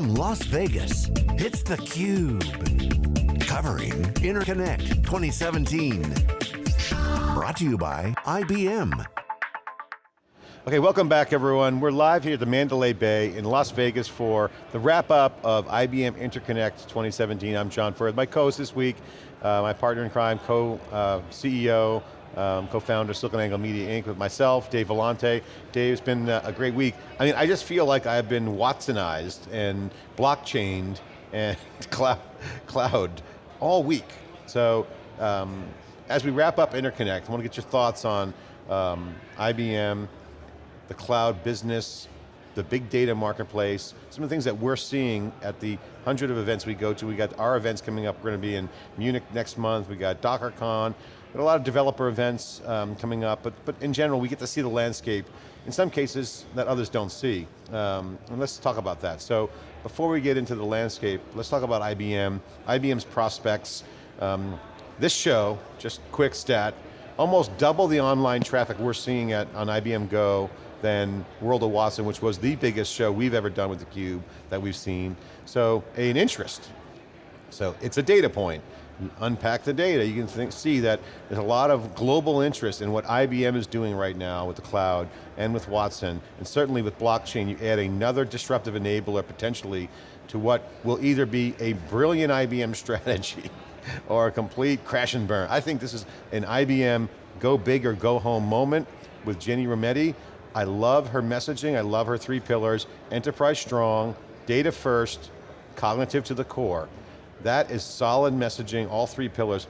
From Las Vegas, it's theCUBE. Covering Interconnect 2017. Brought to you by IBM. Okay, welcome back everyone. We're live here at the Mandalay Bay in Las Vegas for the wrap up of IBM Interconnect 2017. I'm John Furrier. My co-host this week, uh, my partner in crime, co-CEO, uh, um, co-founder SiliconANGLE Media Inc. with myself, Dave Vellante. Dave, it's been uh, a great week. I mean, I just feel like I've been Watsonized and blockchained and cloud, cloud all week. So, um, as we wrap up Interconnect, I want to get your thoughts on um, IBM, the cloud business, the big data marketplace, some of the things that we're seeing at the hundred of events we go to. We got our events coming up, we're going to be in Munich next month, we got DockerCon, a lot of developer events um, coming up, but, but in general, we get to see the landscape, in some cases, that others don't see. Um, and let's talk about that. So, before we get into the landscape, let's talk about IBM, IBM's prospects. Um, this show, just quick stat, almost double the online traffic we're seeing at, on IBM Go than World of Watson, which was the biggest show we've ever done with theCUBE that we've seen. So an interest. So it's a data point. Unpack the data, you can think, see that there's a lot of global interest in what IBM is doing right now with the cloud and with Watson, and certainly with blockchain, you add another disruptive enabler potentially to what will either be a brilliant IBM strategy or a complete crash and burn. I think this is an IBM go big or go home moment with Ginni Rometty, I love her messaging, I love her three pillars, enterprise strong, data first, cognitive to the core. That is solid messaging, all three pillars.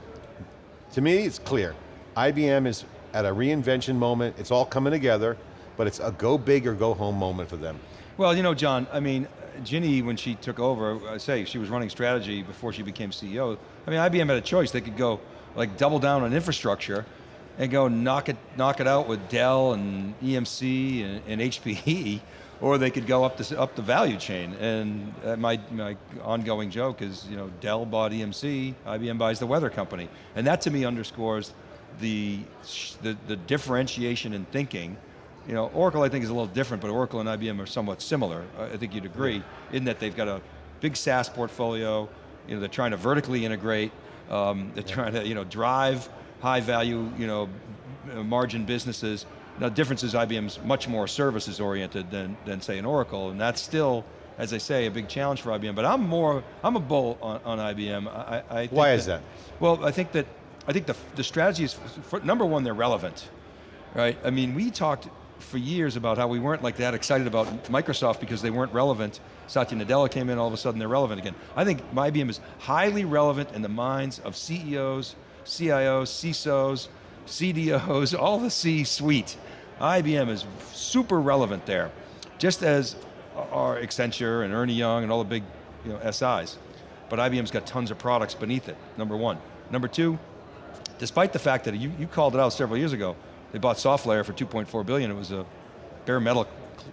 To me, it's clear. IBM is at a reinvention moment, it's all coming together, but it's a go big or go home moment for them. Well, you know, John, I mean, Ginni, when she took over, I say, she was running strategy before she became CEO. I mean, IBM had a choice. They could go like double down on infrastructure and go knock it, knock it out with Dell and EMC and, and HPE, or they could go up the, up the value chain. And uh, my, my ongoing joke is, you know, Dell bought EMC, IBM buys the weather company. And that to me underscores the, the, the differentiation in thinking. You know, Oracle I think is a little different, but Oracle and IBM are somewhat similar. I think you'd agree, in that they've got a big SaaS portfolio, you know, they're trying to vertically integrate, um, they're trying to, you know, drive high value, you know, margin businesses. Now the difference is IBM's much more services oriented than, than say an Oracle, and that's still, as I say, a big challenge for IBM, but I'm more, I'm a bull on, on IBM. I, I Why that, is that? Well, I think that, I think the, the strategy is, for, number one, they're relevant, right? I mean, we talked for years about how we weren't like that excited about Microsoft because they weren't relevant. Satya Nadella came in, all of a sudden they're relevant again. I think IBM is highly relevant in the minds of CEOs, CIOs, CISOs, CDOs, all the C-suite. IBM is super relevant there, just as are Accenture and Ernie Young and all the big you know, SIs. But IBM's got tons of products beneath it, number one. Number two, despite the fact that you, you called it out several years ago, they bought SoftLayer for 2.4 billion, it was a bare metal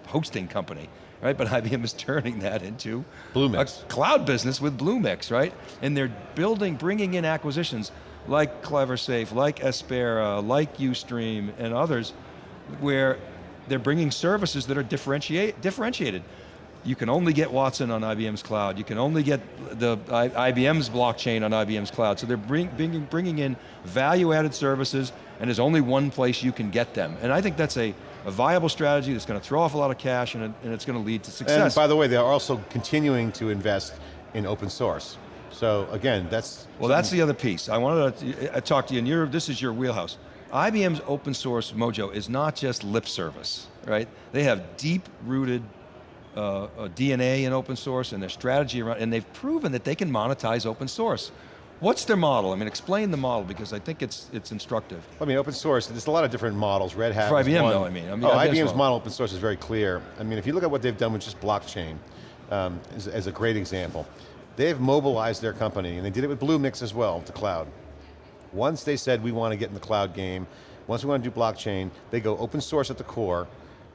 hosting company, right? But IBM is turning that into Bluemix. a cloud business with Bluemix, right? And they're building, bringing in acquisitions like CleverSafe, like Aspera, like Ustream, and others, where they're bringing services that are differentiate, differentiated. You can only get Watson on IBM's cloud. You can only get the IBM's blockchain on IBM's cloud. So they're bring, bringing, bringing in value-added services, and there's only one place you can get them. And I think that's a, a viable strategy that's going to throw off a lot of cash, and, it, and it's going to lead to success. And by the way, they're also continuing to invest in open source. So again, that's... Well, that's the other piece. I wanted to uh, talk to you, and this is your wheelhouse. IBM's open source mojo is not just lip service, right? They have deep-rooted uh, uh, DNA in open source and their strategy around, and they've proven that they can monetize open source. What's their model? I mean, explain the model because I think it's it's instructive. I mean, open source, there's a lot of different models. Red Hat For IBM though, I mean. I mean oh, IBM's, IBM's model. model open source is very clear. I mean, if you look at what they've done with just blockchain, um, as, as a great example, They've mobilized their company, and they did it with Bluemix as well, the cloud. Once they said, we want to get in the cloud game, once we want to do blockchain, they go open source at the core,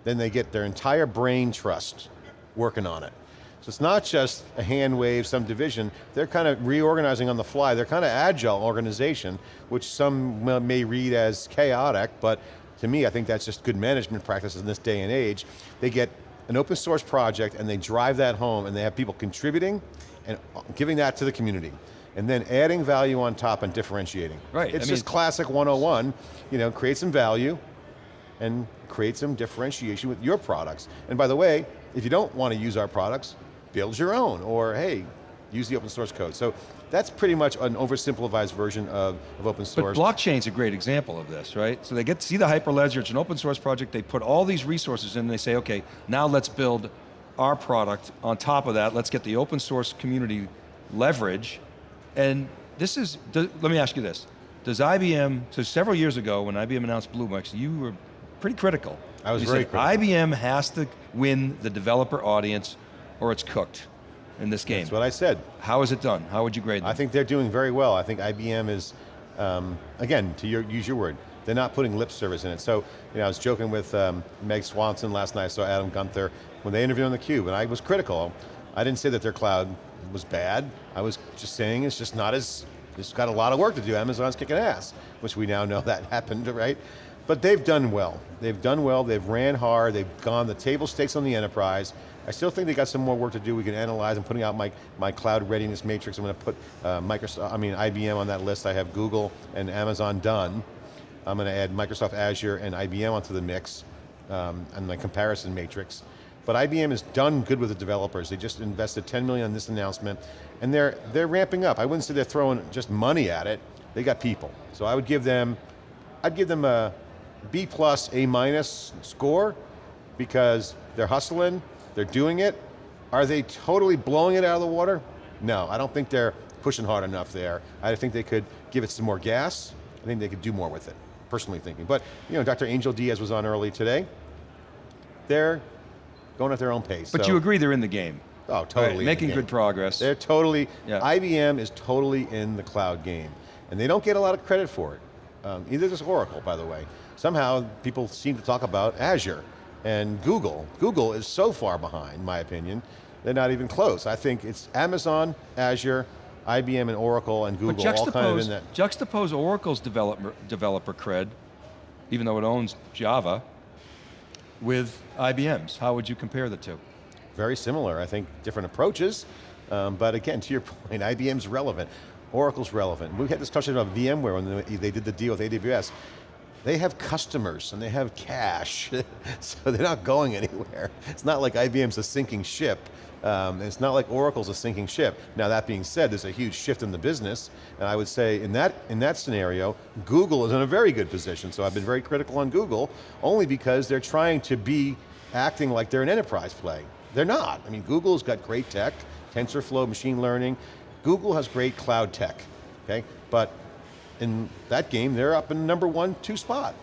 then they get their entire brain trust working on it. So it's not just a hand wave, some division, they're kind of reorganizing on the fly. They're kind of agile organization, which some may read as chaotic, but to me, I think that's just good management practices in this day and age. They get an open source project and they drive that home and they have people contributing and giving that to the community. And then adding value on top and differentiating. Right, It's I just mean- classic 101, you know, create some value and create some differentiation with your products. And by the way, if you don't want to use our products, build your own, or hey, use the open source code. So that's pretty much an oversimplified version of, of open But source. blockchain's a great example of this, right? So they get to see the Hyperledger, it's an open source project, they put all these resources in and they say, okay, now let's build our product on top of that, let's get the open source community leverage, and this is, do- let me ask you this, does IBM, so several years ago when IBM announced BlueMix, you were pretty critical. I was You very said, critical. IBM has to win the developer audience or it's cooked in this game. That's what I said. How is it done? How would you grade them? I think they're doing very well. I think IBM is, um, again, to your, use your word, they're not putting lip service in it. So, you know, I was joking with um, Meg Swanson last night, I saw Adam Gunther, when they interviewed on theCUBE, and I was critical. I didn't say that their cloud was bad. I was just saying it's just not as, it's got a lot of work to do. Amazon's kicking ass, which we now know that happened, right? But they've done well. They've done well, they've ran hard, they've gone the table stakes on the enterprise. I still think they got some more work to do. We can analyze. I'm putting out my, my cloud readiness matrix. I'm going to put uh, Microsoft, I mean IBM on that list. I have Google and Amazon done. I'm going to add Microsoft Azure and IBM onto the mix um, and my comparison matrix. But IBM has done good with the developers. They just invested 10 million in this announcement, and they're, they're ramping up. I wouldn't say they're throwing just money at it. They got people. So I would give them, I'd give them a B plus, A minus score because they're hustling, they're doing it. Are they totally blowing it out of the water? No, I don't think they're pushing hard enough there. I think they could give it some more gas. I think they could do more with it, personally thinking. But, you know, Dr. Angel Diaz was on early today. They're going at their own pace. but so- you agree they're in the game. Oh, Right, totally. the making good progress. They're totally, Yeah. IBM is totally in the cloud game. And they don't get a lot of credit for it. Um, either does Oracle, by the way. Somehow, people seem to talk about Azure and Google. Google is so far behind, in my opinion, they're not even close. I think it's Amazon, Azure, IBM and Oracle and Google all kind of in that. juxtapose Oracle's developer, developer cred, even though it owns Java, with IBM's. How would you compare the two? Very similar, I think, different approaches. Um, but again, to your point, IBM's relevant. Oracle's relevant. We had this discussion about VMware when they- they did the deal with AWS. They have customers and they have cash, so they're not going anywhere. It's not like IBM's a sinking ship. Um, it's not like Oracle's a sinking ship. Now that being said, there's a huge shift in the business, and I would say in that, in that scenario, Google is in a very good position, so I've been very critical on Google, only because they're trying to be acting like they're an enterprise play. They're not. I mean, Google's got great tech, TensorFlow, machine learning. Google has great cloud tech, okay? But in that game, they're up in number one, two spot.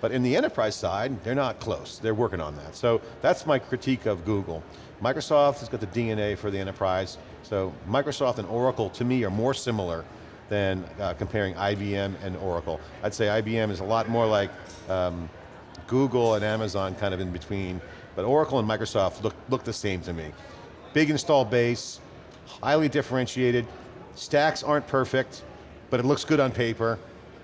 But in the enterprise side, they're not close. They're working on that. So that's my critique of Google. Microsoft has got the DNA for the enterprise. So Microsoft and Oracle, to me, are more similar than uh, comparing IBM and Oracle. I'd say IBM is a lot more like um, Google and Amazon kind of in between, but Oracle and Microsoft look, look the same to me. Big install base, highly differentiated, stacks aren't perfect, but it looks good on paper,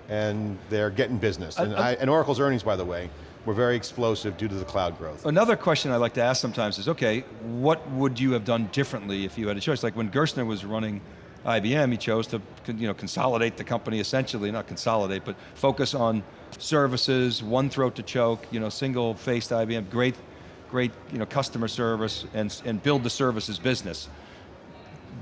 and they're getting business. Uh, and, I- I, and Oracle's earnings, by the way, were very explosive due to the cloud growth. Another question I like to ask sometimes is, okay, what would you have done differently if you had a choice? Like when Gerstner was running IBM, he chose to you know, consolidate the company essentially, not consolidate, but focus on services, one throat to choke, you know, single-faced IBM, great, great you know, customer service, and, and build the services business.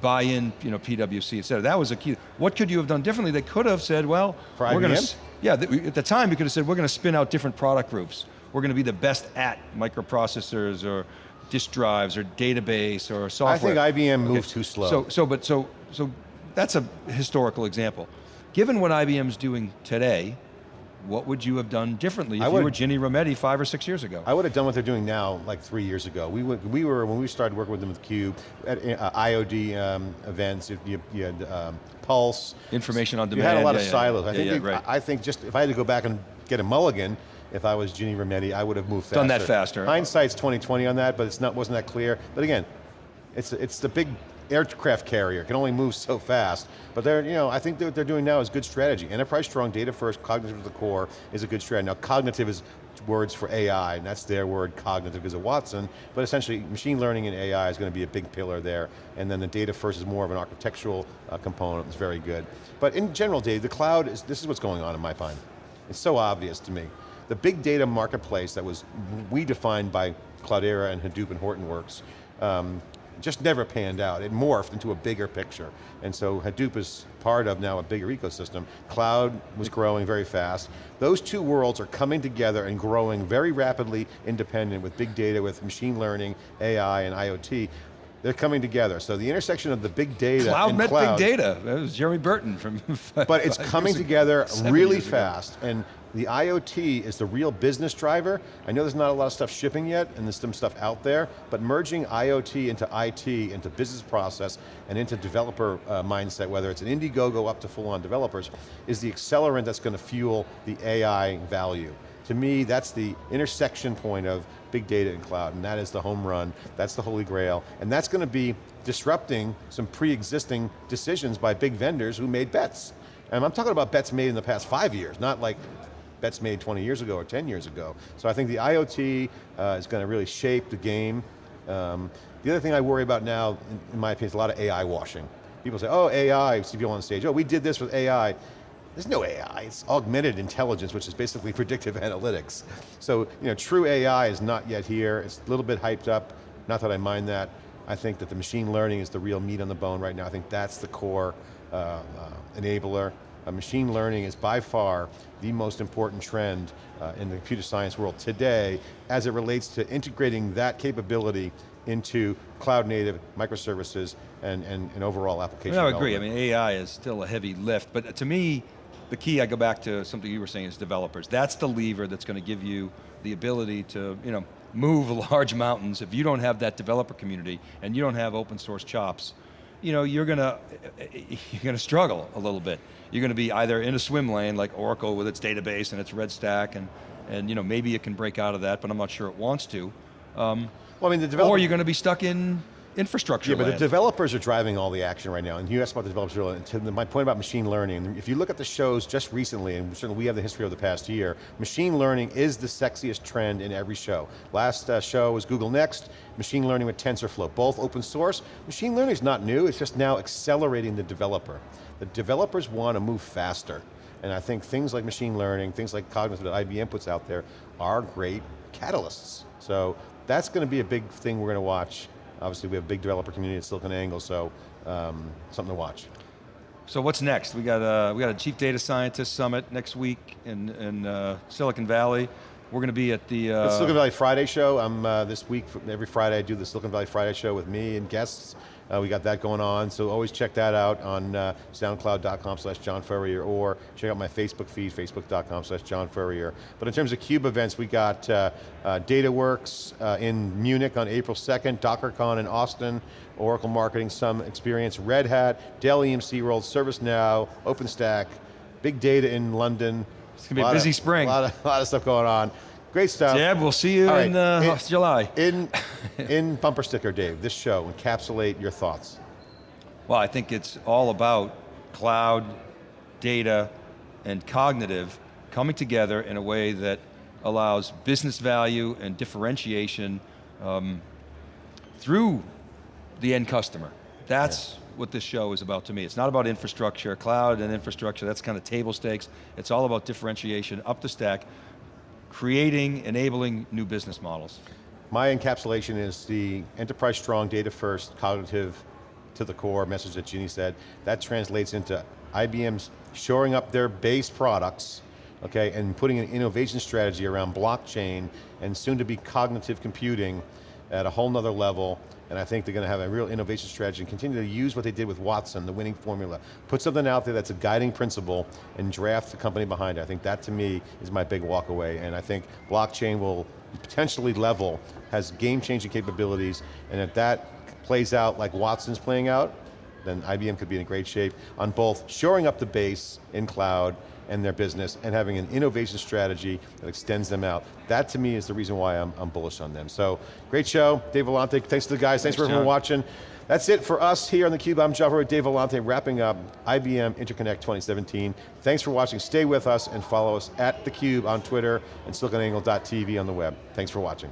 Buy in, you know, PwC, et cetera. That was a key. What could you have done differently? They could have said, well, For we're going to, yeah, th- at the time we could have said, we're going to spin out different product groups. We're going to be the best at microprocessors or disk drives or database or software. I think IBM moved too slow. So, so, but so, so that's a historical example. Given what IBM's doing today, what would you have done differently if I you were Ginni Rometty five or six years ago? I would have done what they're doing now like three years ago. We, would, we were, when we started working with them with Cube, at uh, IOD um, events, you, you, had um, Pulse. Information on demand. You had a lot yeah, of yeah, silos. I yeah, think, yeah, we- right. I I think just, if I had to go back and get a mulligan, if I was Ginni Rometty, I would have moved faster. Done that faster. Hindsight's 2020 on that, but it's not, wasn't that clear. But again, it's, it's the big aircraft carrier, can only move so fast. But they're, you know, I think what they're doing now is good strategy. Enterprise strong, data first, cognitive to the core is a good strategy. Now cognitive is words for AI, and that's their word, cognitive because of Watson, but essentially machine learning and AI is going to be a big pillar there, and then the data first is more of an architectural uh, component, it's very good. But in general, Dave, the cloud, is this is what's going on in my mind. It's so obvious to me. The big data marketplace that was we defined by Cloudera and Hadoop and Hortonworks um, just never panned out. It morphed into a bigger picture. And so Hadoop is part of now a bigger ecosystem. Cloud was growing very fast. Those two worlds are coming together and growing very rapidly independent with big data, with machine learning, AI, and IoT. They're coming together. So the intersection of the big data Cloud and met cloud, big data. That was Jeremy Burton from but it's coming together really fast. And the IoT is the real business driver. I know there's not a lot of stuff shipping yet, and there's some stuff out there, but merging IoT into IT, into business process, and into developer uh, mindset, whether it's an Indiegogo up to full-on developers, is the accelerant that's going to fuel the AI value. To me, that's the intersection point of big data and cloud, and that is the home run, that's the holy grail, and that's going to be disrupting some pre-existing decisions by big vendors who made bets. And I'm talking about bets made in the past five years, not like bets made 20 years ago or 10 years ago. So I think the IoT uh, is going to really shape the game. Um, the other thing I worry about now, in, my opinion, is a lot of AI washing. People say, oh, AI, see people on stage, oh, we did this with AI. There's no AI, it's augmented intelligence, which is basically predictive analytics. So, you know, true AI is not yet here. It's a little bit hyped up, not that I mind that. I think that the machine learning is the real meat on the bone right now. I think that's the core uh, uh, enabler. Uh, machine learning is by far the most important trend uh, in the computer science world today as it relates to integrating that capability into cloud native microservices and, and, and overall application I agree, I mean AI is still a heavy lift, but to me, the key, I go back to something you were saying, is developers. That's the lever that's going to give you the ability to you know, move large mountains. If you don't have that developer community, and you don't have open source chops, you know, you're going to, you're going to struggle a little bit. You're going to be either in a swim lane, like Oracle with its database and its red stack, and, and you know, maybe it can break out of that, but I'm not sure it wants to. Um, Well, I mean, the developer, or you're going to be stuck in infrastructure Yeah, but the developers are driving all the action right now, and you asked about the developers earlier, and to my point about machine learning, if you look at the shows just recently, and certainly we have the history of the past year, machine learning is the sexiest trend in every show. Last uh, show was Google Next, machine learning with TensorFlow, both open source. Machine learning is not new, it's just now accelerating the developer. The developers want to move faster, and I think things like machine learning, things like cognitive that IBM puts out there are great catalysts. So that's going to be a big thing we're going to watch. Obviously we have a big developer community at SiliconANGLE, so um, something to watch. So what's next? We got a, we got a Chief Data Scientist Summit next week in, in uh, Silicon Valley. We're going to be at the... Uh, The Silicon Valley Friday show, I'm uh, this week, every Friday I do the Silicon Valley Friday show with me and guests. Uh, we got that going on, so always check that out on uh, soundcloud.com slash John Furrier or check out my Facebook feed, facebook.com slash John Furrier. But in terms of CUBE events, we got uh, uh, DataWorks uh, in Munich on April 2nd, DockerCon in Austin, Oracle Marketing Some Experience, Red Hat, Dell EMC World, ServiceNow, OpenStack, Big Data in London. It's gonna be a Lot busy of- spring. A lot, of, lot of stuff going on. Great stuff. Deb, we'll see you All in right, uh, it- July. In, in bumper sticker, Dave, this show, encapsulate your thoughts. Well, I think it's all about cloud, data, and cognitive coming together in a way that allows business value and differentiation um, through the end customer. That's what this show is about to me. It's not about infrastructure, cloud and infrastructure, that's kind of table stakes. It's all about differentiation, up the stack, creating, enabling new business models. My encapsulation is the enterprise strong, data first, cognitive to the core message that Ginni said. That translates into IBM's shoring up their base products, okay, and putting an innovation strategy around blockchain and soon to be cognitive computing at a whole nother level. And I think they're going to have a real innovation strategy and continue to use what they did with Watson, the winning formula. Put something out there that's a guiding principle and draft the company behind it. I think that to me is my big walk away. And I think blockchain will potentially level, has game-changing capabilities, and if that plays out like Watson's playing out, then IBM could be in great shape on both shoring up the base in cloud and their business and having an innovation strategy that extends them out. That to me is the reason why I'm, I'm bullish on them. So, great show. Dave Vellante, thanks to the guys, thanks, Thanks, for everyone watching. That's it for us here on theCUBE. I'm John Furrier, Dave Vellante, wrapping up IBM Interconnect 2017. Thanks for watching, stay with us and follow us at theCUBE on Twitter and siliconangle.tv on the web. Thanks for watching.